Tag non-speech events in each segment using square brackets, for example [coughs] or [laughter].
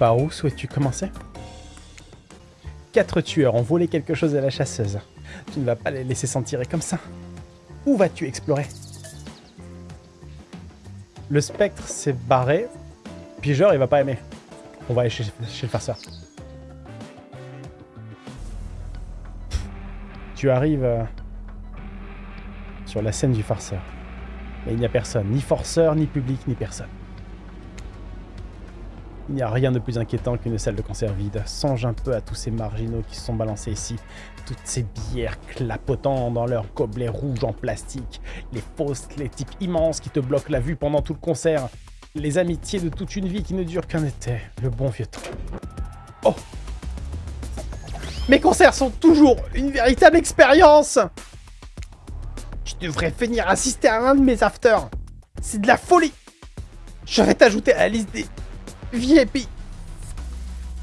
Par où souhaites-tu commencer? Quatre tueurs ont volé quelque chose à la chasseuse. Tu ne vas pas les laisser s'en tirer comme ça. Où vas-tu explorer? Le spectre s'est barré. Pigeur, il va pas aimer. On va aller chez, le farceur. Tu arrives euh, sur la scène du farceur. Mais il n'y a personne, ni forceur, ni public, ni personne. Il n'y a rien de plus inquiétant qu'une salle de concert vide. Songe un peu à tous ces marginaux qui se sont balancés ici. Toutes ces bières clapotant dans leurs gobelets rouges en plastique. Les fausses, les types immenses qui te bloquent la vue pendant tout le concert. Les amitiés de toute une vie qui ne durent qu'un été. Le bon vieux temps. Oh Mes concerts sont toujours une véritable expérience Tu devrais venir assister à un de mes afters. C'est de la folie Je vais t'ajouter à la liste des VIP.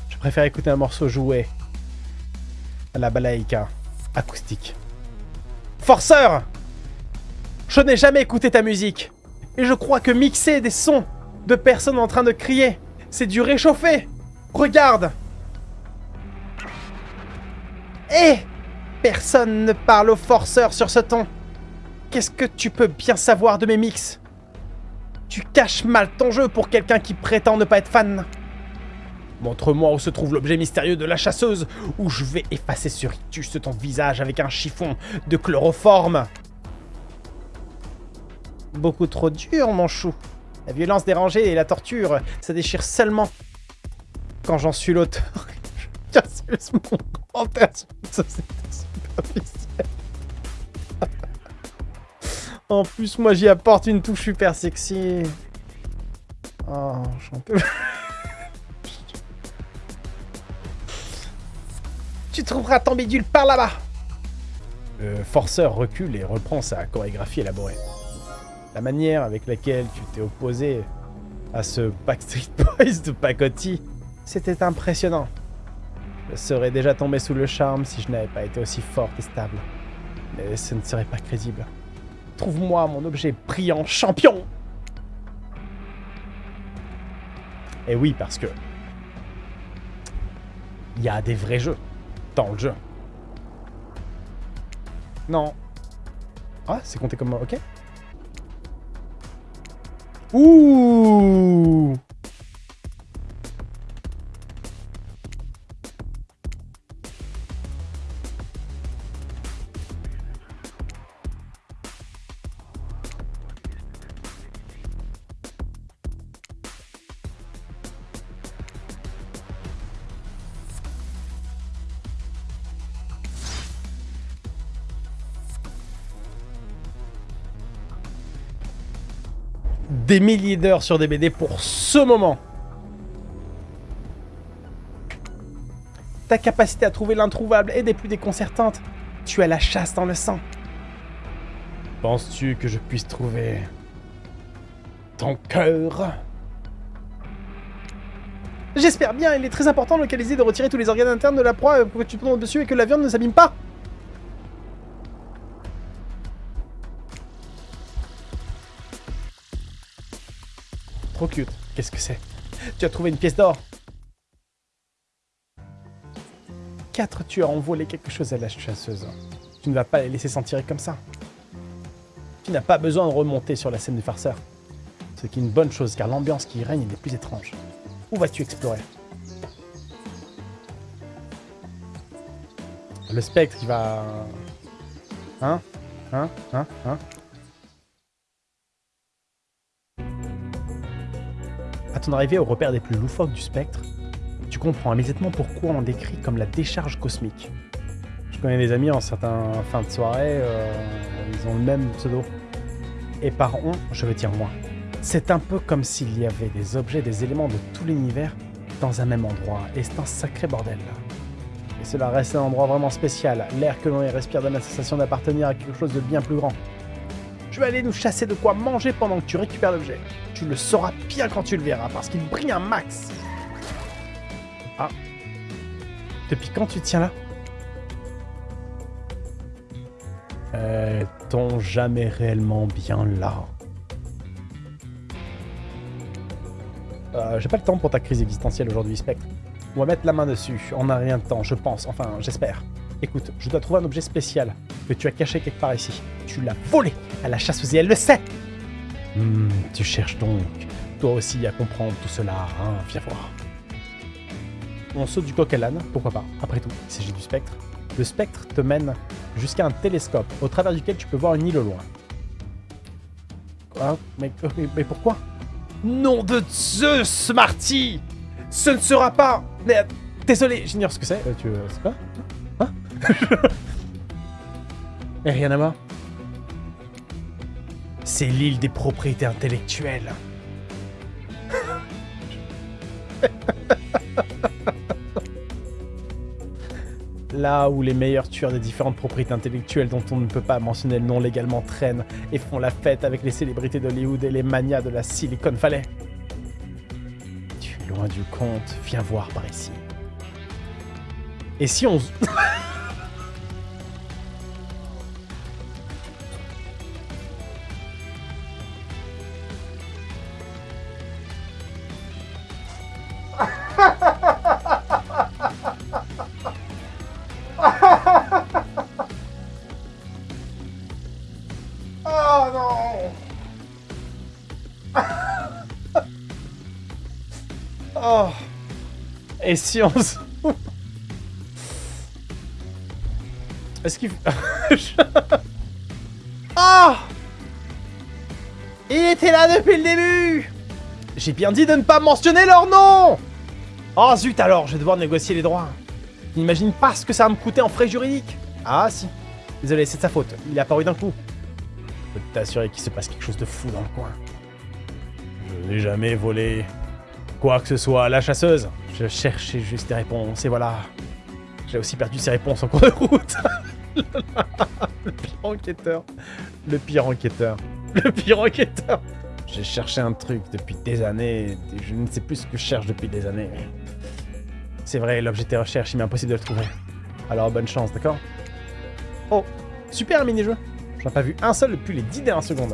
Je préfère écouter un morceau joué à la balaïka acoustique. Forceur Je n'ai jamais écouté ta musique. Et je crois que mixer des sons de personnes en train de crier, c'est du réchauffé. Regarde Eh Personne ne parle aux forceurs sur ce ton. Qu'est-ce que tu peux bien savoir de mes mix? Tu caches mal ton jeu pour quelqu'un qui prétend ne pas être fan. Montre-moi où se trouve l'objet mystérieux de la chasseuse, ou je vais effacer sur rictus ton visage avec un chiffon de chloroforme. Beaucoup trop dur, mon chou. La violence dérangée et la torture, ça déchire seulement quand j'en suis l'auteur. [laughs] J'assume mon commentaire sur superficielle. En plus, moi, j'y apporte une touche super sexy. Oh, j'en peux... tu trouveras ton bidule par là-bas Le forceur recule et reprend sa chorégraphie élaborée. La manière avec laquelle tu t'es opposé à ce Backstreet Boys de Pacotti, c'était impressionnant. Je serais déjà tombé sous le charme si je n'avais pas été aussi forte et stable. Mais ce ne serait pas crédible. Trouve-moi mon objet brillant champion Et oui, parce que... Il y a des vrais jeux dans le jeu. Non. Ah, c'est compté comme... Ok. Ouh des milliers d'heures sur des BD pour ce moment. Ta capacité à trouver l'introuvable est des plus déconcertantes. Tu as la chasse dans le sang. Penses-tu que je puisse trouver ton cœur? J'espère bien, il est très important de localiser de retirer tous les organes internes de la proie pour que tu tombes dessus et que la viande ne s'abîme pas. Trop cute. Qu'est-ce que c'est? Tu as trouvé une pièce d'or Quatre tueurs ont volé quelque chose à la chasseuse. Tu ne vas pas les laisser s'en tirer comme ça. Tu n'as pas besoin de remonter sur la scène du farceur. Ce qui est une bonne chose, car l'ambiance qui y règne est plus étranges. Où vas-tu explorer? Le spectre, il va... Hein? Hein? Hein? Hein? À ton arrivée au repère des plus loufoques du spectre, tu comprends immédiatement pourquoi on décrit comme la décharge cosmique. Je connais des amis en certains fins de soirée, euh, ils ont le même pseudo. Et par on, je veux dire moi. C'est un peu comme s'il y avait des objets, des éléments de tout l'univers dans un même endroit, et c'est un sacré bordel. Et cela reste un endroit vraiment spécial, l'air que l'on y respire donne la sensation d'appartenir à quelque chose de bien plus grand. Je vais aller nous chasser de quoi manger pendant que tu récupères l'objet. Tu le sauras bien quand tu le verras, parce qu'il brille un max. Ah. Depuis quand tu tiens là? Est-on jamais réellement bien là? Euh, J'ai pas le temps pour ta crise existentielle aujourd'hui, Spectre. On va mettre la main dessus. On n'a rien de temps, je pense. Enfin, j'espère. Écoute, je dois trouver un objet spécial que tu as caché quelque part ici. Tu l'as volé à la chasseuse et elle le sait Hmm, tu cherches donc, toi aussi, à comprendre tout cela, hein, viens voir. On saute du coq à l'âne, pourquoi pas, après tout, il s'agit du spectre. Le spectre te mène jusqu'à un télescope, au travers duquel tu peux voir une île au loin. Quoi? Mais, mais, mais pourquoi? Nom de Zeus, Marty Ce ne sera pas... Mais, désolé, j'ignore ce que c'est. Euh, tu... euh, C'est quoi? Hein? [laughs] Et rien à voir C'est l'île des propriétés intellectuelles. [laughs] Là où les meilleurs tueurs des différentes propriétés intellectuelles dont on ne peut pas mentionner le nom légalement traînent et font la fête avec les célébrités d'Hollywood et les manias de la Silicon Valley. Tu es loin du compte, viens voir par ici. Et si on... [laughs] Et si on. Est-ce qu'il... Oh [laughs] Il était là depuis le début J'ai bien dit de ne pas mentionner leur nom Oh zut alors, je vais devoir négocier les droits. N'imagine pas ce que ça va me coûter en frais juridiques. Ah si. Désolé, c'est de sa faute. Il est apparu d'un coup. Je peux t'assurer qu'il se passe quelque chose de fou dans le coin. Je n'ai jamais volé quoi que ce soit à la chasseuse. Je cherchais juste des réponses et voilà. J'ai aussi perdu ces réponses en cours de route. [laughs] le pire enquêteur. Le pire enquêteur. Le pire enquêteur. J'ai cherché un truc depuis des années je ne sais plus ce que je cherche depuis des années. C'est vrai, l'objet de tes recherches, il m'est impossible de le trouver. Alors bonne chance, d'accord? Oh, super mini-jeu J'en ai pas vu un seul depuis les 10 dernières secondes.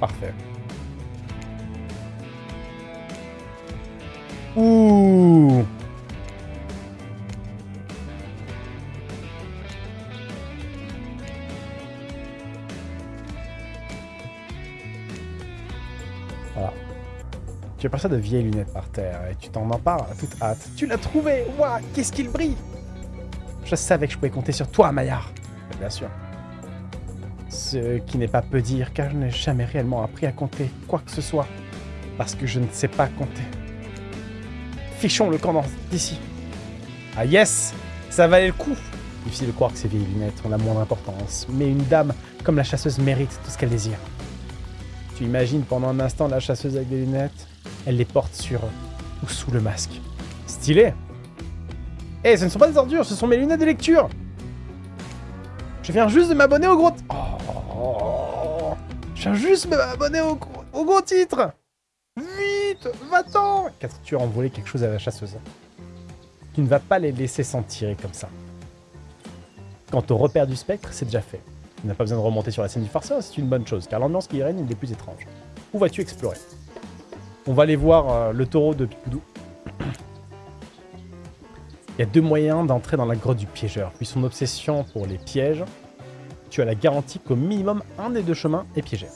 Parfait. Ouh Voilà. Tu aperçois de vieilles lunettes par terre et tu t'en empares à toute hâte. Tu l'as trouvé Waouh Qu'est-ce qu'il brille Je savais que je pouvais compter sur toi, Maillard. Bien sûr. Ce qui n'est pas peu dire, car je n'ai jamais réellement appris à compter quoi que ce soit. Parce que je ne sais pas compter. Fichons le camp d'ici. Ah yes Ça valait le coup Difficile de croire que ces vieilles lunettes ont la moindre importance, mais une dame comme la chasseuse mérite tout ce qu'elle désire. Tu imagines pendant un instant la chasseuse avec des lunettes? Elle les porte sur ou sous le masque. Stylé Eh, ce ne sont pas des ordures, ce sont mes lunettes de lecture Je viens juste de m'abonner au gros... Juste m'abonner au, au gros titre Vite Va-t'en ont volé quelque chose à la chasseuse. Tu ne vas pas les laisser s'en tirer comme ça. Quant au repère du spectre, c'est déjà fait. Tu n'as pas besoin de remonter sur la scène du farceur, c'est une bonne chose, car l'ambiance qui y règne est des plus étranges. Où vas-tu explorer? On va aller voir euh, le taureau de Pipoudou. Il y a deux moyens d'entrer dans la grotte du piégeur, puis son obsession pour les pièges. Tu as la garantie qu'au minimum un des deux chemins est piégé.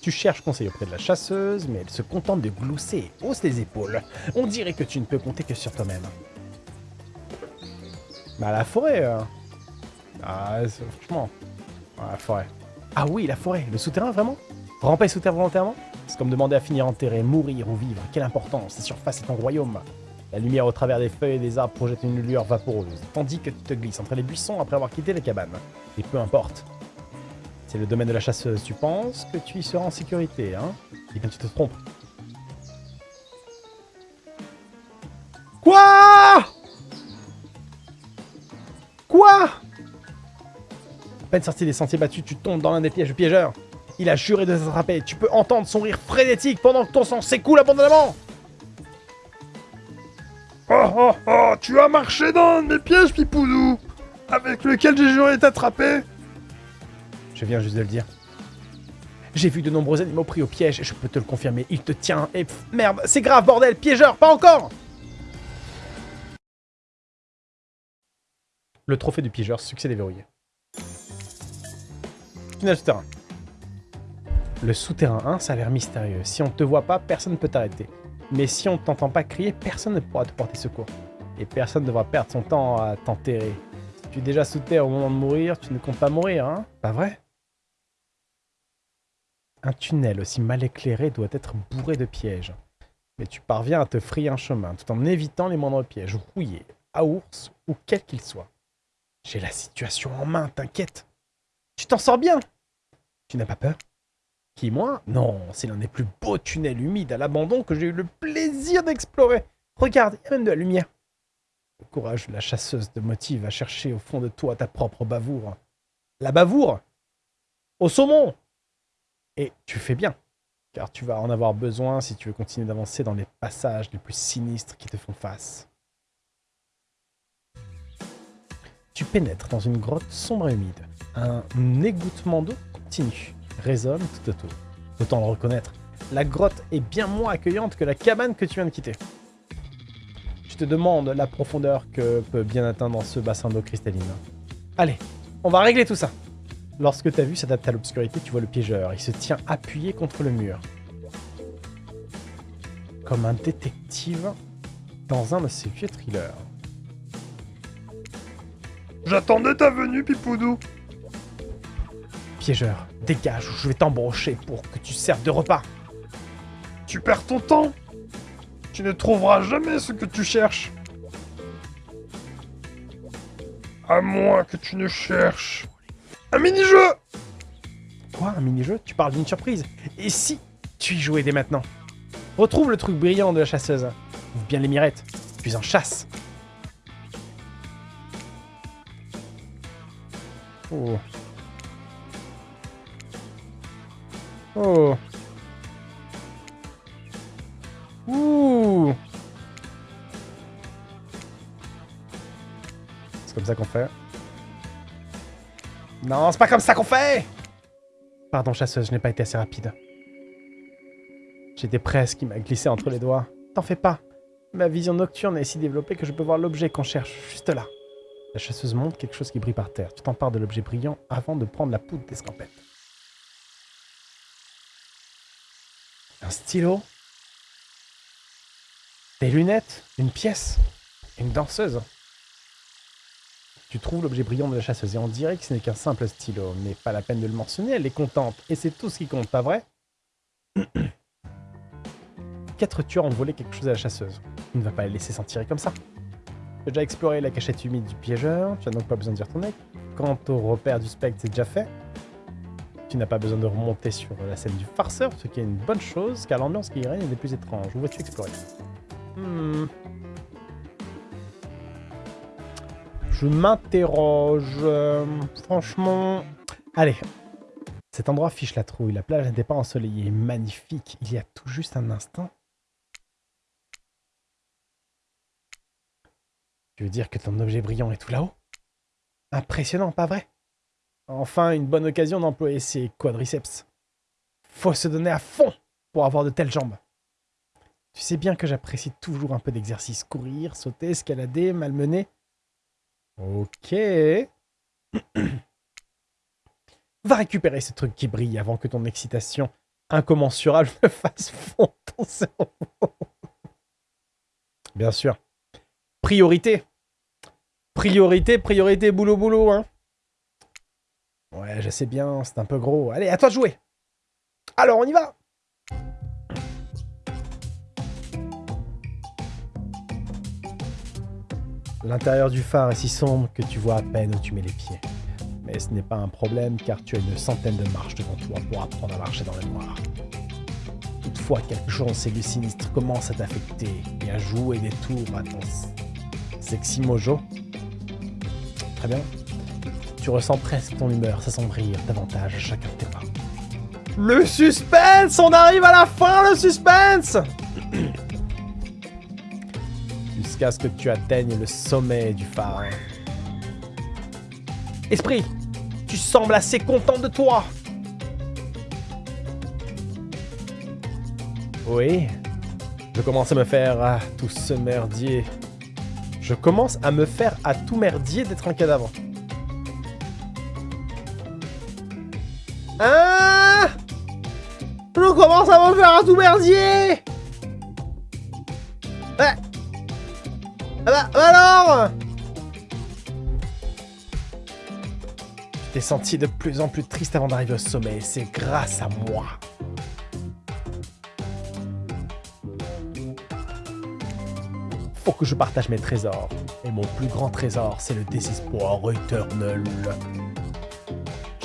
Tu cherches conseil auprès de la chasseuse, mais elle se contente de glousser et hausse les épaules. On dirait que tu ne peux compter que sur toi-même. Bah la forêt, euh. Ah, franchement. La forêt. Ah oui, la forêt, le souterrain, vraiment? Ramper sous terre volontairement? C'est comme demander à finir enterré, mourir ou vivre. Quelle importance, la surface est ton royaume. La lumière au travers des feuilles et des arbres projette une lueur vaporeuse, tandis que tu te glisses entre les buissons après avoir quitté la cabane. Et peu importe. C'est le domaine de la chasseuse, tu penses que tu y seras en sécurité, hein? Eh bien, tu te trompes. Quoi? Quoi? À peine sorti des sentiers battus, tu tombes dans l'un des pièges du piégeur. Il a juré de t'attraper. Tu peux entendre son rire frénétique pendant que ton sang s'écoule abondamment. Oh oh oh, tu as marché dans un de mes pièges, Pipoudou avec lequel j'ai juré t'attraper Je viens juste de le dire. J'ai vu de nombreux animaux pris au piège je peux te le confirmer, il te tient et... pff, merde, c'est grave, bordel, piégeur, pas encore Le trophée du piégeur, succès déverrouillé. Tunnel souterrain. Le souterrain 1, ça a l'air mystérieux. Si on te voit pas, personne ne peut t'arrêter. Mais si on t'entend pas crier, personne ne pourra te porter secours. Et personne ne devra perdre son temps à t'enterrer. Si tu es déjà sous terre au moment de mourir, tu ne comptes pas mourir, hein Pas vrai? Un tunnel aussi mal éclairé doit être bourré de pièges. Mais tu parviens à te frayer un chemin, tout en évitant les moindres pièges, rouillés, à ours ou quels qu'ils soient. J'ai la situation en main, t'inquiète. Tu t'en sors bien Tu n'as pas peur? Moi Non, c'est l'un des plus beaux tunnels humides à l'abandon que j'ai eu le plaisir d'explorer. Regarde, il y a même de la lumière. Courage de la chasseuse te motive à chercher au fond de toi ta propre bavoure. La bavoure Au saumon Et tu fais bien, car tu vas en avoir besoin si tu veux continuer d'avancer dans les passages les plus sinistres qui te font face. Tu pénètres dans une grotte sombre et humide. Un égouttement d'eau continu résonne tout autour. Autant le reconnaître, la grotte est bien moins accueillante que la cabane que tu viens de quitter. Tu te demandes la profondeur que peut bien atteindre ce bassin d'eau cristalline. Allez, on va régler tout ça. Lorsque ta vue s'adapte à l'obscurité, tu vois le piégeur. Il se tient appuyé contre le mur. Comme un détective dans un de ses vieux thrillers. J'attendais ta venue, Pipoudou. Piégeur, dégage ou je vais t'embrocher pour que tu serves de repas. Tu perds ton temps. Tu ne trouveras jamais ce que tu cherches. À moins que tu ne cherches... Un mini-jeu Quoi, un mini-jeu? Tu parles d'une surprise Et si tu y jouais dès maintenant? Retrouve le truc brillant de la chasseuse. Ouvre bien les mirettes. Puis en chasse. Oh. Oh. Ouh. C'est comme ça qu'on fait. Non, c'est pas comme ça qu'on fait Pardon, chasseuse, je n'ai pas été assez rapide. J'étais presque, il m'a glissé entre les doigts. T'en fais pas. Ma vision nocturne est si développée que je peux voir l'objet qu'on cherche, juste là. La chasseuse montre quelque chose qui brille par terre. Tu t'empares de l'objet brillant avant de prendre la poudre d'escampette. Un stylo Des lunettes Une pièce Une danseuse Tu trouves l'objet brillant de la chasseuse et on dirait que ce n'est qu'un simple stylo. Mais pas la peine de le mentionner, elle est contente. Et c'est tout ce qui compte, pas vrai? [clears throat] Quatre tueurs ont volé quelque chose à la chasseuse. Tu ne vas pas la laisser s'en tirer comme ça. Tu as déjà exploré la cachette humide du piégeur, tu n'as donc pas besoin d'y retourner. Quant au repère du spectre, c'est déjà fait. Tu n'as pas besoin de remonter sur la scène du farceur, ce qui est une bonne chose, car l'ambiance qui y règne est des plus étranges. Où vas-tu explorer Hmm. Je m'interroge. euh, franchement... Allez. Cet endroit fiche la trouille. La plage n'était pas ensoleillée. Magnifique. Il y a tout juste un instant. Tu veux dire que ton objet brillant est tout là-haut? Impressionnant, pas vrai? Enfin, une bonne occasion d'employer ses quadriceps. Faut se donner à fond pour avoir de telles jambes. Tu sais bien que j'apprécie toujours un peu d'exercice. Courir, sauter, escalader, malmener. Ok. [clears throat] Va récupérer ce truc qui brille avant que ton excitation incommensurable me fasse fondre ton cerveau. Bien sûr. Priorité. Priorité, priorité, boulot, boulot, hein. Ouais, je sais bien, c'est un peu gros. Allez, à toi de jouer. Alors, on y va. L'intérieur du phare est si sombre que tu vois à peine où tu mets les pieds. Mais ce n'est pas un problème car tu as une centaine de marches devant toi pour apprendre à marcher dans le noir. Toutefois, quelque chose en cellules sinistres commence à t'affecter et à jouer des tours à ton sexy mojo. Très bien. Tu ressens presque ton humeur s'assombrir davantage à chacun de tes pas. Le suspense On arrive à la fin, le suspense Jusqu'à ce que tu atteignes le sommet du phare. Esprit, tu sembles assez content de toi. Oui, je commence à me faire à tout ce merdier. Je commence à me faire à tout merdier d'être un cadavre. Hein Je commence à me faire à tout merdier Ah bah, alors Je t'ai senti de plus en plus triste avant d'arriver au sommet, c'est grâce à moi. Faut que je partage mes trésors. Et mon plus grand trésor, c'est le désespoir éternel.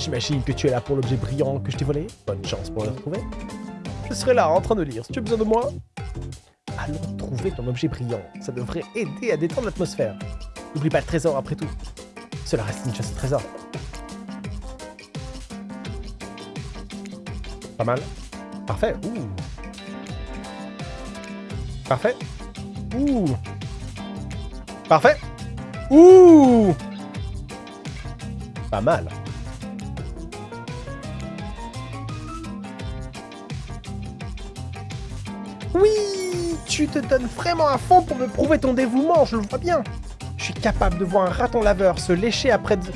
J'imagine que tu es là pour l'objet brillant que je t'ai volé. Bonne chance pour le retrouver. Je serai là en train de lire si tu as besoin de moi. Allons trouver ton objet brillant. Ça devrait aider à détendre l'atmosphère. N'oublie pas le trésor après tout. Cela reste une chasse au trésor. Pas mal. Parfait. Ouh. Parfait. Ouh. Parfait. Ouh. Pas mal. Oui Tu te donnes vraiment à fond pour me prouver ton dévouement, je le vois bien. Je suis capable de voir un raton laveur se lécher après de...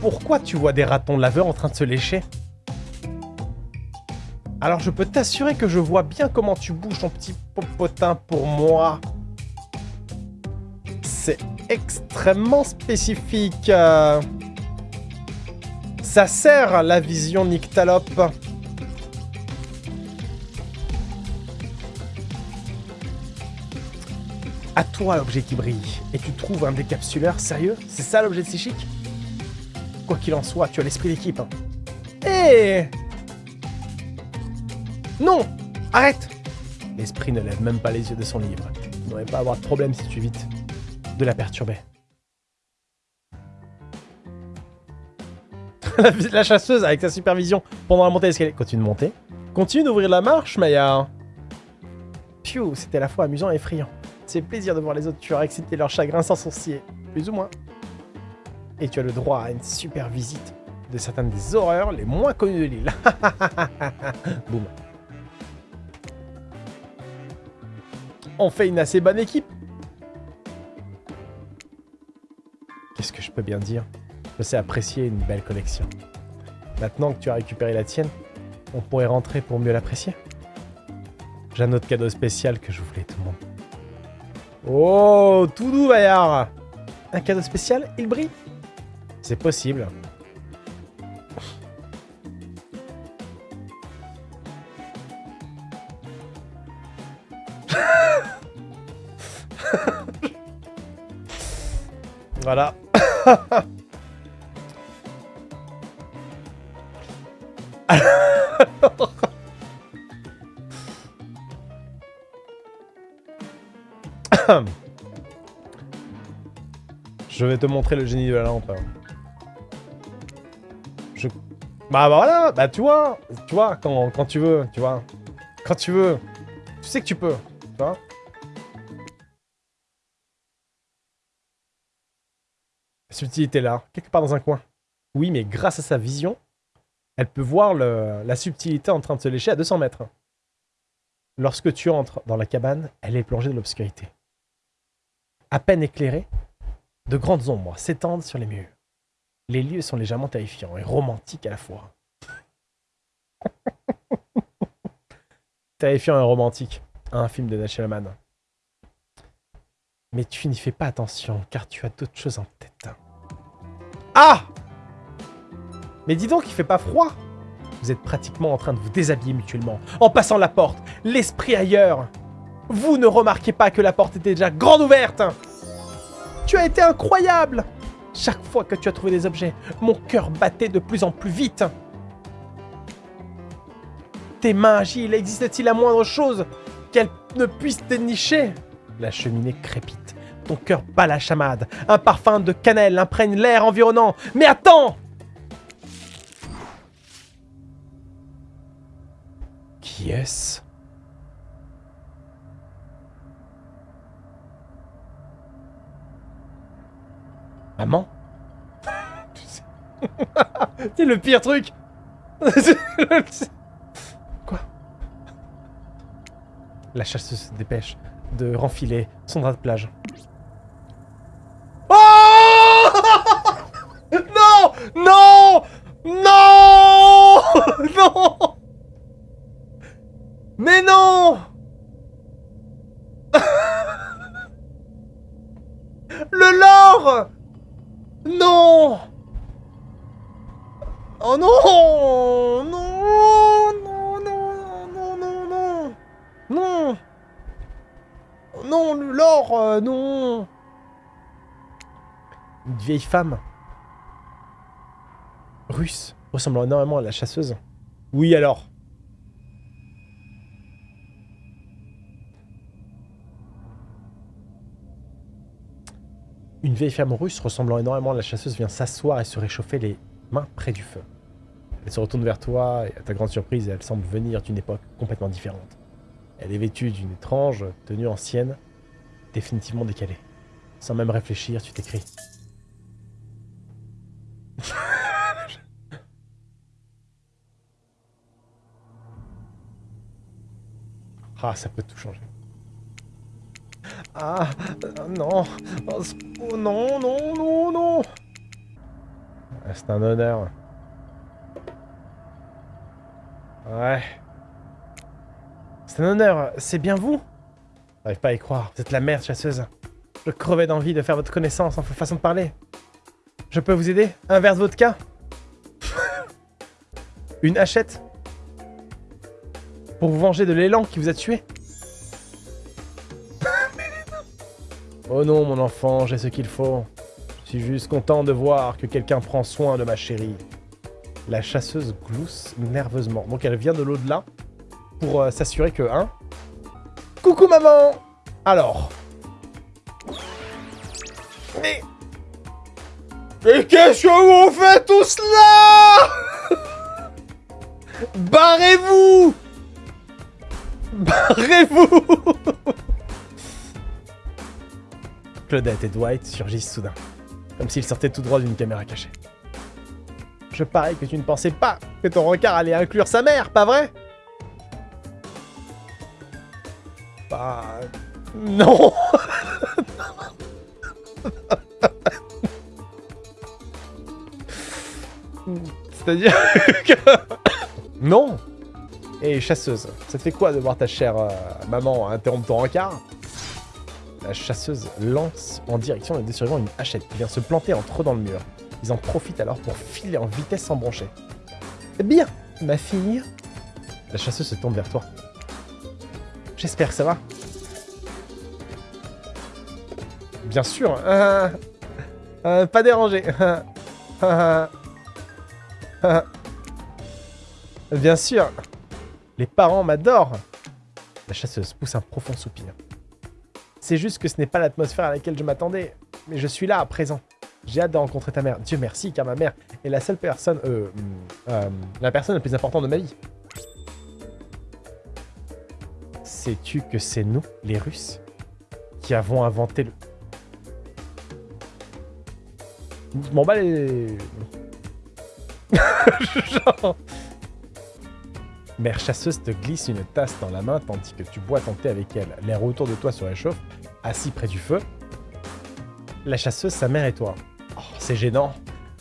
Pourquoi tu vois des ratons laveurs en train de se lécher? Alors je peux t'assurer que je vois bien comment tu bouges ton petit popotin pour moi. C'est extrêmement spécifique. Ça sert la vision nyctalope. À toi l'objet qui brille. Et tu trouves un décapsuleur Sérieux? C'est ça l'objet psychique? Quoi qu'il en soit, tu as l'esprit d'équipe. hein. Eh Non Arrête L'esprit ne lève même pas les yeux de son livre. Tu ne devrais pas avoir de problème si tu évites de la perturber. [laughs] la, chasseuse avec sa supervision pendant la montée d'escalier. Continue de monter. Continue d'ouvrir la marche, Maya. Piou, c'était à la fois amusant et effrayant. C'est plaisir de voir les autres tueurs accepter leur chagrin sans sourciller, plus ou moins. Et tu as le droit à une super visite de certaines des horreurs les moins connues de l'île. [laughs] Boum. On fait une assez bonne équipe. Qu'est-ce que je peux bien dire? Je sais apprécier une belle collection. Maintenant que tu as récupéré la tienne, on pourrait rentrer pour mieux l'apprécier. J'ai un autre cadeau spécial que je voulais. Oh, tout doux, Bayard Un cadeau spécial Il brille C'est possible. [laughs] voilà. [laughs] te montrer le génie de la lampe. Je... Bah, bah voilà, bah tu vois, tu vois, quand, quand tu veux, tu vois. Quand tu veux, tu sais que tu peux, tu vois. La subtilité là, quelque part dans un coin. Oui, mais grâce à sa vision, elle peut voir la subtilité en train de se lécher à 200 mètres. Lorsque tu entres dans la cabane, elle est plongée dans l'obscurité. À peine éclairée, de grandes ombres s'étendent sur les murs. Les lieux sont légèrement terrifiants et romantiques à la fois. [laughs] Terrifiant et romantique, un film de Nash Hellman. Mais tu n'y fais pas attention, car tu as d'autres choses en tête. Ah Mais dis donc, il fait pas froid Vous êtes pratiquement en train de vous déshabiller mutuellement, en passant la porte, l'esprit ailleurs Vous ne remarquez pas que la porte était déjà grande ouverte Tu as été incroyable Chaque fois que tu as trouvé des objets, mon cœur battait de plus en plus vite Tes mains agiles, existe-t-il la moindre chose qu'elles ne puissent dénicher? La cheminée crépite. Ton cœur bat la chamade. Un parfum de cannelle imprègne l'air environnant. Mais attends Qui est-ce? Maman [laughs] C'est le pire truc. [laughs] Quoi? La chasseuse se dépêche de renfiler son drap de plage. Oh [laughs] Non! Non! Non! Non! Mais non non! Oh non! Non! Non, non, non, non, non! Non! Non, non l'or, euh, non! Une vieille femme. Russe, ressemblant énormément à la chasseuse. Oui alors? Une vieille femme russe ressemblant énormément à la chasseuse vient s'asseoir et se réchauffer les mains près du feu. Elle se retourne vers toi et à ta grande surprise, elle semble venir d'une époque complètement différente. Elle est vêtue d'une étrange tenue ancienne, définitivement décalée. Sans même réfléchir, tu t'écris. [laughs] ah, ça peut tout changer. Ah, euh, non. Oh, non, non, non, non. C'est un honneur. Ouais. C'est un honneur. C'est bien vous? J'arrive pas à y croire. Vous êtes la mère chasseuse. Je crevais d'envie de faire votre connaissance en façon de parler. Je peux vous aider? Un verre de vodka? [laughs] Une hachette? Pour vous venger de l'élan qui vous a tué? Oh non, mon enfant, j'ai ce qu'il faut. Je suis juste content de voir que quelqu'un prend soin de ma chérie. La chasseuse glousse nerveusement. Donc elle vient de l'au-delà pour euh, s'assurer que, hein? Coucou maman Alors Mais... Mais qu'est-ce que vous faites tout cela [laughs] Barrez-vous Barrez-vous [laughs] Claudette et Dwight surgissent soudain, comme s'ils sortaient tout droit d'une caméra cachée. Je parie que tu ne pensais pas que ton regard allait inclure sa mère, pas vrai? Bah... Non. C'est-à-dire que... Non. Et chasseuse, ça fait quoi de voir ta chère euh, maman interrompre ton rencard? La chasseuse lance en direction des survivants une hachette qui vient se planter entre eux dans le mur. Ils en profitent alors pour filer en vitesse sans broncher. Bien, ma fille. La chasseuse se tourne vers toi. J'espère que ça va. Bien sûr. euh, euh, pas dérangé. Bien sûr. Les parents m'adorent. La chasseuse pousse un profond soupir. C'est juste que ce n'est pas l'atmosphère à laquelle je m'attendais. Mais je suis là à présent. J'ai hâte de rencontrer ta mère. Dieu merci, car ma mère est la seule personne... Euh, euh, la personne la plus importante de ma vie. Sais-tu que c'est nous, les Russes, qui avons inventé le... M'en bats les... [laughs] Genre... Mère chasseuse te glisse une tasse dans la main tandis que tu bois ton thé avec elle. L'air autour de toi se réchauffe, assis près du feu. La chasseuse, sa mère et toi. Oh, c'est gênant.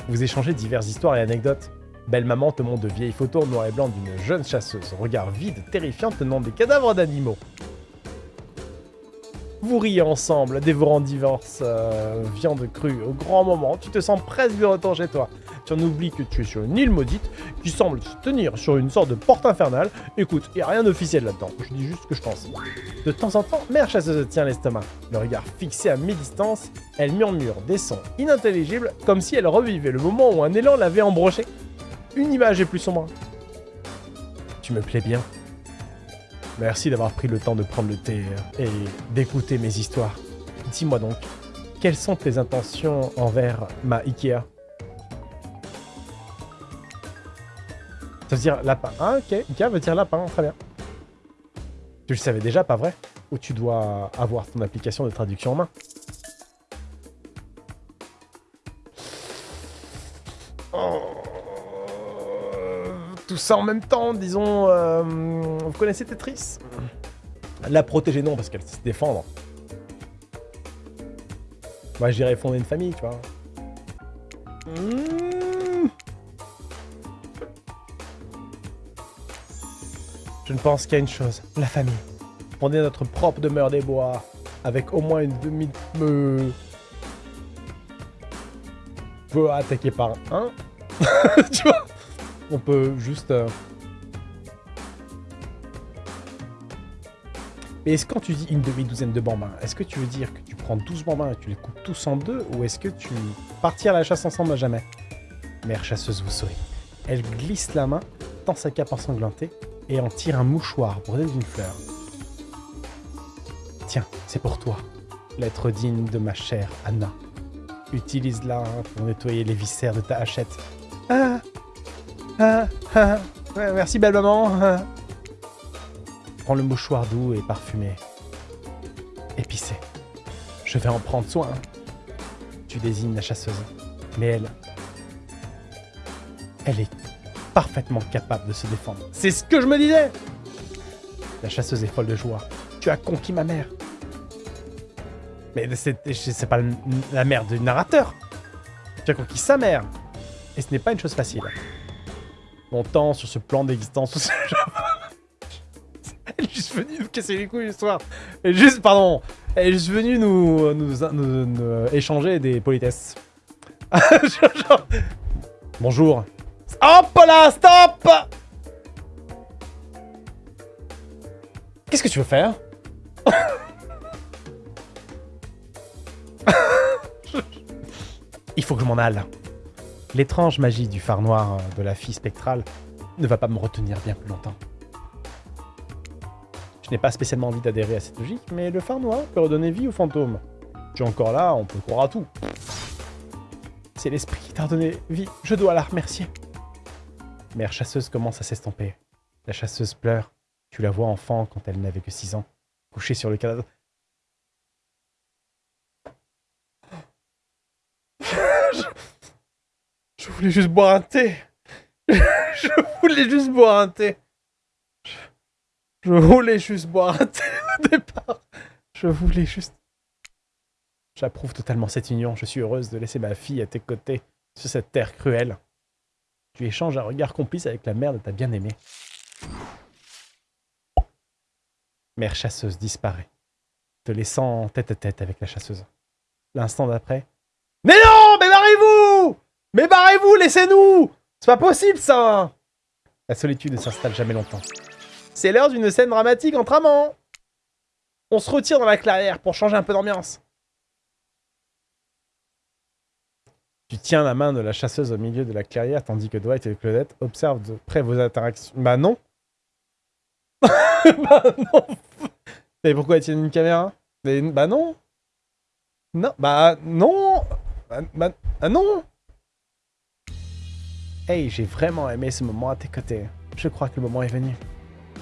Vous échangez diverses histoires et anecdotes. Belle maman te montre de vieilles photos en noir et blanc d'une jeune chasseuse, regard vide, terrifiant, tenant des cadavres d'animaux. Vous riez ensemble, dévorant divorce, euh, viande crue. Au grand moment, tu te sens presque de retour chez toi. Tu en que tu es sur une île maudite qui semble se tenir sur une sorte de porte infernale. Écoute, il a rien d'officiel là-dedans. Je dis juste ce que je pense. De temps en temps, mère chasseuse tient l'estomac. Le regard fixé à mi-distance, elle murmure des sons inintelligibles comme si elle revivait le moment où un élan l'avait embroché. Une image est plus sombre. Tu me plais bien. Merci d'avoir pris le temps de prendre le thé euh, et d'écouter mes histoires. Dis-moi donc, quelles sont tes intentions envers ma Ikea? Ça veut dire lapin. Ah ok, Ikea veut dire lapin, très bien. Tu le savais déjà, pas vrai? Ou tu dois avoir ton application de traduction en main? Oh tout ça en même temps, disons... euh, vous connaissez Tetris? La protéger, non, parce qu'elle sait se défendre. Moi, j'irais fonder une famille, tu vois. Hmm. Je ne pense qu'à une chose, la famille. Fonder notre propre demeure des bois, avec au moins une demi... Me... Peut attaquer par un? [laughs] tu vois? On peut juste... euh, Mais est-ce quand tu dis une demi-douzaine de bambins, est-ce que tu veux dire que tu prends 12 bambins et tu les coupes tous en deux ou est-ce que tu partir à la chasse ensemble à jamais? Mère chasseuse vous sourit. Elle glisse la main, tend sa cape ensanglantée et en tire un mouchoir brodé d'une fleur. Tiens, c'est pour toi. L'être digne de ma chère Anna. Utilise-la pour nettoyer les viscères de ta hachette. Ah Ah Ah Merci belle maman. Prends le mouchoir doux et parfumé. Épicé. Je vais en prendre soin. Tu désignes la chasseuse. Mais elle... Elle est parfaitement capable de se défendre. C'est ce que je me disais La chasseuse est folle de joie. Tu as conquis ma mère. Mais c'est pas la mère du narrateur. Tu as conquis sa mère. Et ce n'est pas une chose facile. Longtemps sur ce plan d'existence [laughs] Elle est juste venue nous casser les couilles soir. Elle est juste, pardon, elle est juste venue nous, nous, nous- nous échanger des politesses. [laughs] Bonjour. Hop là, stop Qu'est-ce que tu veux faire? [laughs] Il faut que je m'en aille. L'étrange magie du phare noir euh, de la fille spectrale ne va pas me retenir bien plus longtemps. Je n'ai pas spécialement envie d'adhérer à cette logique, mais le phare noir peut redonner vie aux fantômes. Tu es encore là, on peut croire à tout. C'est l'esprit qui t'a redonné vie, je dois la remercier. Mère chasseuse commence à s'estomper. La chasseuse pleure. Tu la vois enfant quand elle n'avait que 6 ans, couchée sur le cadavre. je... je voulais juste boire un thé. je voulais juste boire un thé. Je, voulais juste boire un thé au départ. Je voulais juste... J'approuve totalement cette union. Je suis heureuse de laisser ma fille à tes côtés sur cette terre cruelle. Tu échanges un regard complice avec la mère de ta bien-aimée. Mère chasseuse disparaît, te laissant tête à tête avec la chasseuse. L'instant d'après. Mais non Mais barrez-vous Mais barrez-vous Laissez-nous C'est pas possible ça La solitude ne s'installe jamais longtemps. C'est l'heure d'une scène dramatique entre amants On se retire dans la clairière pour changer un peu d'ambiance. Tu tiens la main de la chasseuse au milieu de la clairière tandis que Dwight et Claudette observent de près vos interactions. Bah non. [laughs] Bah non. Mais pourquoi ils tiennent une caméra? Bah non. Non, bah non. Bah, bah- ah non. Hey, j'ai vraiment aimé ce moment à tes côtés. Je crois que le moment est venu.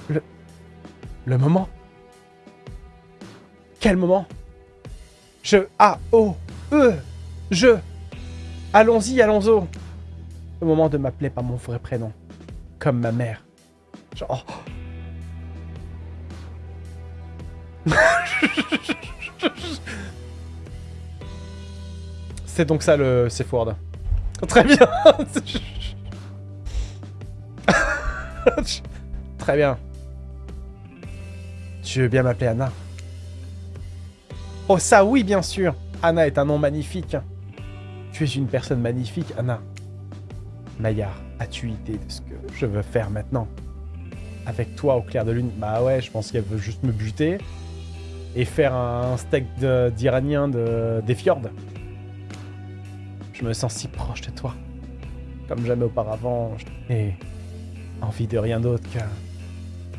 Le... Le moment? Quel moment? Je... A... O... E... Je... Allons-y, allons-y. Le moment de m'appeler par mon vrai prénom. Comme ma mère. Genre... oh. C'est donc ça le safe word. Très bien. Très bien. Tu veux bien m'appeler Anna? Oh ça oui, bien sûr. Anna est un nom magnifique. Tu es une personne magnifique, Anna. Maillard, as-tu idée de ce que je veux faire maintenant? Avec toi au clair de lune Bah ouais, je pense qu'elle veut juste me buter et faire un steak d'Iranien de, des fjords. Je me sens si proche de toi. Comme jamais auparavant, n'ai envie de rien d'autre que...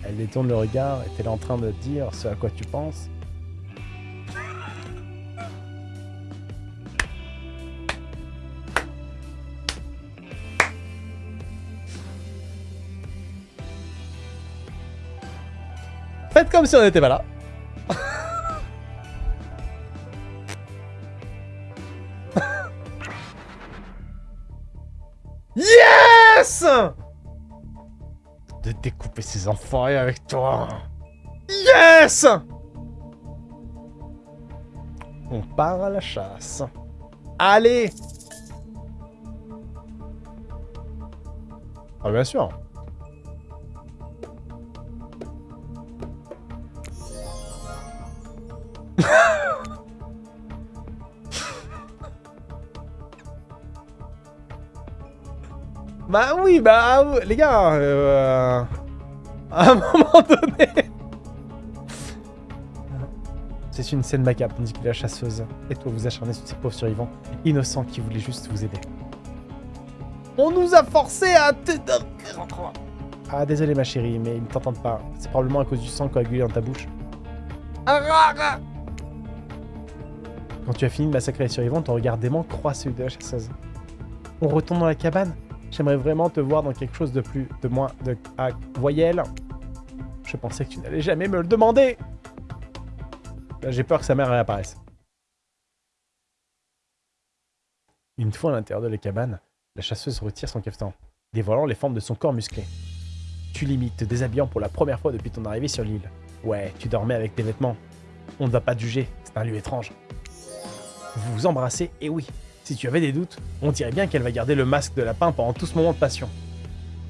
Elle détourne le regard, est-elle en train de dire ce à quoi tu penses comme si on n'était pas là. [laughs] Yes découper ces enfoirés avec toi. Yes On part à la chasse. Allez Ah bien sûr Bah oui, bah les gars, euh, à un [laughs] moment donné... C'est une scène macabre, que la chasseuse et toi vous acharnez sur ces pauvres survivants innocents qui voulaient juste vous aider. On nous a forcés à... Ah désolé ma chérie, mais ils ne t'entendent pas. C'est probablement à cause du sang coagulé dans ta bouche. Quand tu as fini de massacrer les survivants, ton regard dément croit celui de la chasseuse. On retourne dans la cabane J'aimerais vraiment te voir dans quelque chose de plus... de moins... de... Ah, voyelle. Je pensais que tu n'allais jamais me le demander J'ai peur que sa mère réapparaisse. Une fois à l'intérieur de la cabane, la chasseuse retire son cafetan, dévoilant les formes de son corps musclé. Tu limites, te déshabillant pour la première fois depuis ton arrivée sur l'île. Ouais, tu dormais avec tes vêtements. On ne va pas juger, c'est un lieu étrange. Vous vous embrassez, et oui, si tu avais des doutes, on dirait bien qu'elle va garder le masque de lapin pendant tout ce moment de passion.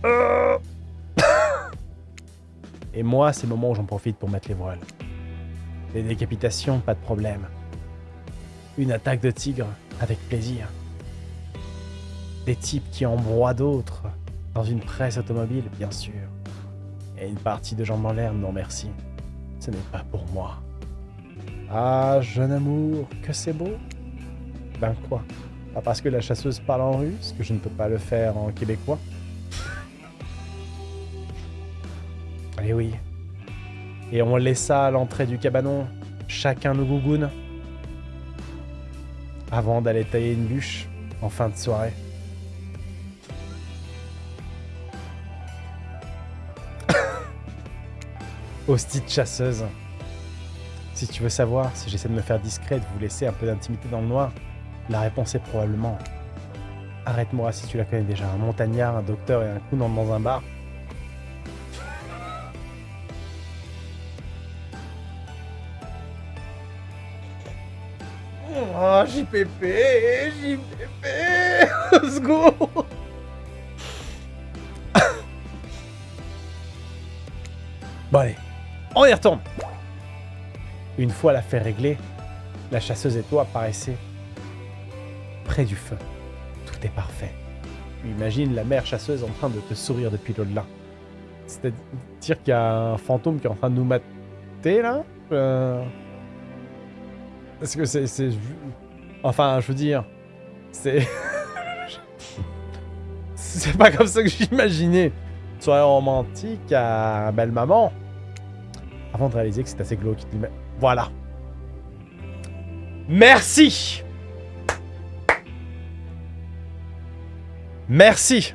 Euh. Et moi, c'est le moment où j'en profite pour mettre les voiles. Les décapitations, pas de problème. Une attaque de tigre, avec plaisir. Des types qui embroient d'autres, dans une presse automobile, bien sûr. Et une partie de jambes en l'air, non merci. Ce n'est pas pour moi. Ah, jeune amour, que c'est beau Ben quoi? Parce que la chasseuse parle en russe, que je ne peux pas le faire en québécois. Eh oui. Et on laissa à l'entrée du cabanon, chacun nos gougounes, avant d'aller tailler une bûche en fin de soirée. [coughs] Hostie de chasseuse. Si tu veux savoir si j'essaie de me faire discret, de vous laisser un peu d'intimité dans le noir, la réponse est probablement Arrête-moi si tu la connais déjà. Un montagnard, un docteur et un coup dans un bar. Oh, JPP, JPP, let's go Bon allez, on y retourne Une fois l'affaire réglée, la chasseuse et toi paraissaient du feu. Tout est parfait. Imagine la mère chasseuse en train de te sourire depuis l'au-delà. C'est-à-dire qu'il y a un fantôme qui est en train de nous mater, là euh... Est-ce que c'est... Enfin, je veux dire... C'est... [laughs] c'est pas comme ça que j'imaginais. Soirée romantique à belle maman. Avant de réaliser que c'est assez glauque. Voilà. Merci Merci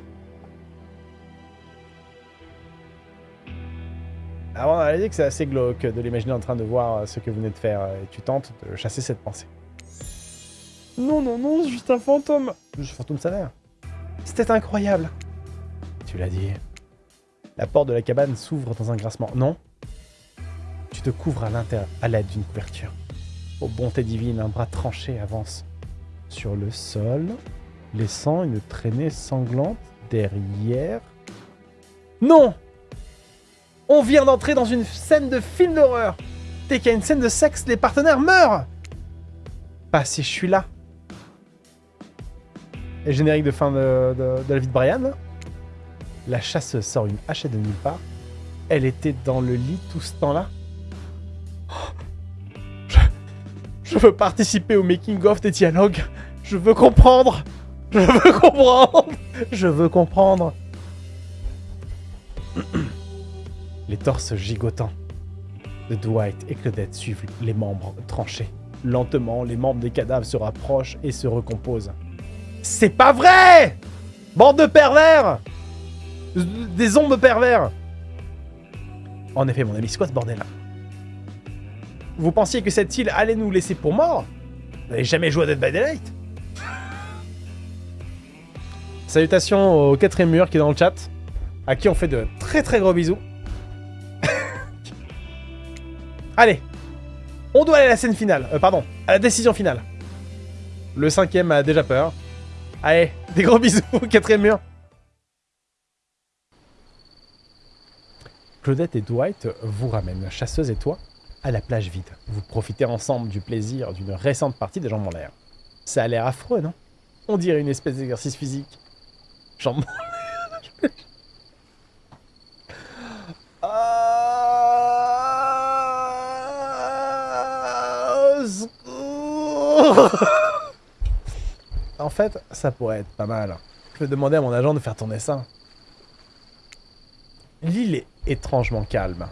Avant de réaliser que c'est assez glauque de l'imaginer en train de voir ce que vous venez de faire, et tu tentes de chasser cette pensée. Non, non, non, c'est juste un fantôme Juste un fantôme salaire. C'était incroyable Tu l'as dit. La porte de la cabane s'ouvre dans un grincement. Non Tu te couvres à l'intérieur, à l'aide d'une couverture. Aux bonté divine, un bras tranché avance sur le sol, laissant une traînée sanglante derrière. Non On vient d'entrer dans une scène de film d'horreur Dès qu'il y a une scène de sexe, les partenaires meurent Pas si je suis là. Et générique de fin de, la vie de Brian. La chasseuse sort une hachette de nulle part. Elle était dans le lit tout ce temps-là. Je, je veux participer au making-of des dialogues. Je veux comprendre. Je veux comprendre. Je veux comprendre. [clears throat] Les torses gigotants de Dwight et Claudette suivent les membres tranchés. Lentement, les membres des cadavres se rapprochent et se recomposent. C'est pas vrai! Bande de pervers! Des ombres pervers! En effet, mon ami, c'est quoi ce bordel. Vous pensiez que cette île allait nous laisser pour mort? Vous n'avez jamais joué à Dead by Daylight? Salutations au quatrième mur qui est dans le chat. à qui on fait de très très gros bisous. [laughs] Allez, on doit aller à la scène finale, euh, pardon, à la décision finale. Le cinquième a déjà peur. Allez, [laughs] des gros bisous, quatrième mur. Claudette et Dwight vous ramènent, chasseuse et toi, à la plage vide. Vous profitez ensemble du plaisir d'une récente partie des jambes en l'air. Ça a l'air affreux, non? On dirait une espèce d'exercice physique. En fait, ça pourrait être pas mal. Je vais demander à mon agent de faire tourner ça. L'île est étrangement calme.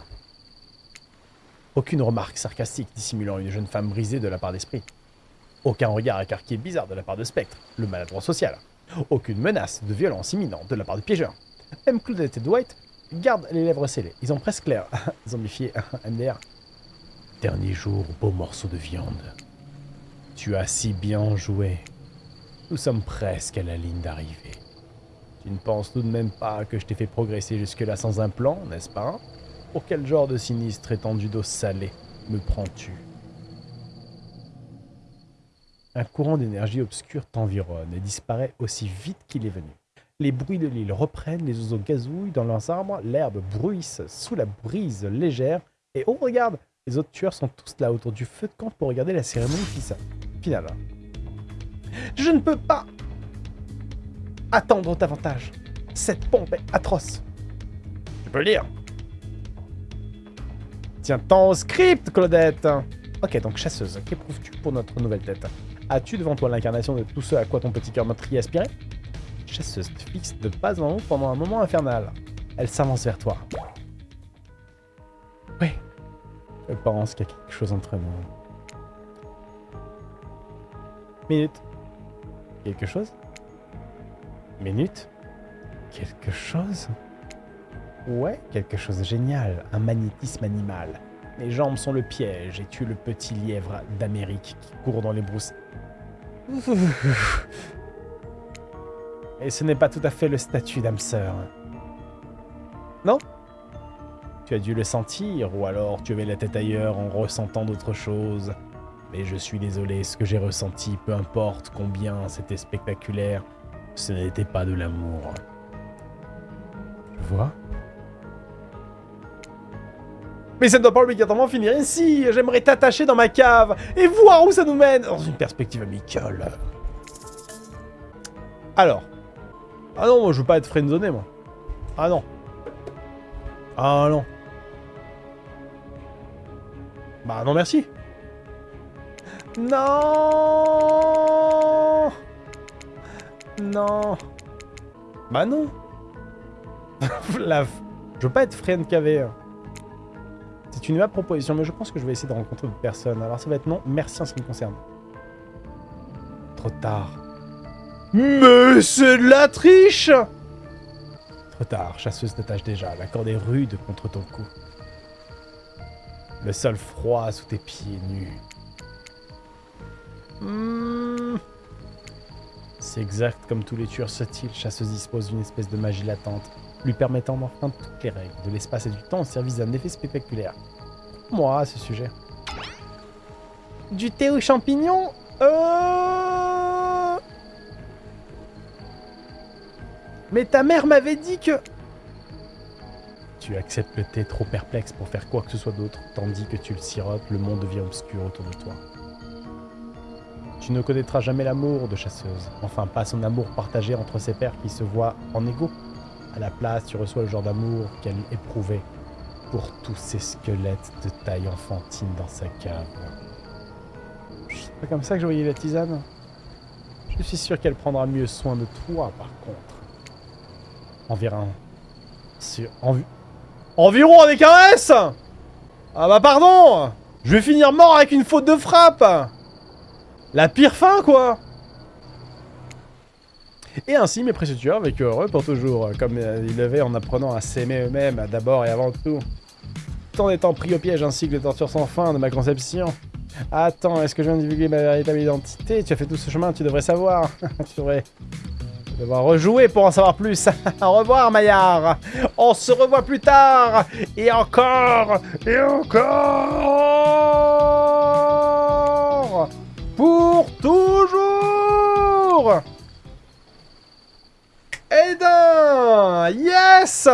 Aucune remarque sarcastique dissimulant une jeune femme brisée de la part d'esprit. Aucun regard écarqué bizarre de la part de Spectre, le maladroit social. Aucune menace de violence imminente de la part du piégeur. Même Claudette et Dwight gardent les lèvres scellées. Ils ont presque l'air [laughs] zombifié MDR. [laughs] Dernier jour, beau morceau de viande. Tu as si bien joué. Nous sommes presque à la ligne d'arrivée. Tu ne penses tout de même pas que je t'ai fait progresser jusque-là sans un plan, n'est-ce pas? Pour quel genre de sinistre étendu d'eau salée me prends-tu? Un courant d'énergie obscure t'environne et disparaît aussi vite qu'il est venu. Les bruits de l'île reprennent, les oiseaux gazouillent dans leurs arbres, l'herbe bruisse sous la brise légère, et oh regarde, les autres tueurs sont tous là autour du feu de camp pour regarder la cérémonie finale. Je ne peux pas attendre davantage. Cette pompe est atroce. Tu peux le lire. Tiens-t'en au script, Claudette Ok, donc chasseuse, qu'éprouves-tu pour notre nouvelle tête? As-tu devant toi l'incarnation de tout ce à quoi ton petit cœur meurtrier aspirait? Chasseuse fixe de pas en haut pendant un moment infernal. Elle s'avance vers toi. Oui, je pense qu'il y a quelque chose entre nous. Minute. Quelque chose? Minute Quelque chose? Ouais, quelque chose de génial. Un magnétisme animal. Mes jambes sont le piège et tu le petit lièvre d'Amérique qui court dans les brousses. Et ce n'est pas tout à fait le statut d'âme sœur. Non? Tu as dû le sentir, ou alors tu avais la tête ailleurs en ressentant d'autres choses. Mais je suis désolé, ce que j'ai ressenti, peu importe combien c'était spectaculaire, ce n'était pas de l'amour. Tu vois Mais ça ne doit pas obligatoirement finir ici J'aimerais t'attacher dans ma cave et voir où ça nous mène Dans une perspective amicale. Alors. Ah non, moi je veux pas être friendzoné, moi. Ah non. Ah non. Bah non merci. Non Non Bah non [laughs] La... Je veux pas être friend KV. C'est une ma proposition, mais je pense que je vais essayer de rencontrer d'autres personnes. Alors ça va être non, merci en ce qui me concerne. Trop tard. Mais c'est de la triche Trop tard, chasseuse t'attache déjà. La corde est rude contre ton cou. Le sol froid sous tes pieds nus. Hmm. C'est exact comme tous les tueurs subtils, chasseuse dispose d'une espèce de magie latente, lui permettant d'enfreindre toutes les règles de l'espace et du temps au service d'un effet spectaculaire. Moi, à ce sujet. Du thé aux champignons euh... Mais ta mère m'avait dit que... Tu acceptes le thé trop perplexe pour faire quoi que ce soit d'autre, tandis que tu le sirotes, le monde devient obscur autour de toi. Tu ne connaîtras jamais l'amour de chasseuse, enfin pas son amour partagé entre ses pères qui se voient en égaux. À la place, tu reçois le genre d'amour qu'elle éprouvait pour tous ces squelettes de taille enfantine dans sa cave. C'est pas comme ça que je voyais la tisane Je suis sûr qu'elle prendra mieux soin de toi, par contre. Environ... Sur... Environ avec un S Ah bah pardon Je vais finir mort avec une faute de frappe la pire fin, quoi Et ainsi, mes précieux tueurs vécurent heureux pour toujours, comme ils l'avaient en apprenant à s'aimer eux-mêmes, d'abord et avant tout. Tant d'être pris au piège ainsi que les tortures sans fin de ma conception. Attends, est-ce que je viens de divulguer ma véritable identité? Tu as fait tout ce chemin, tu devrais savoir. [laughs] tu devrais devoir rejouer pour en savoir plus. [laughs] Au revoir, Maillard. On se revoit plus tard. Et encore, et encore. Pour toujours. Aiden Yes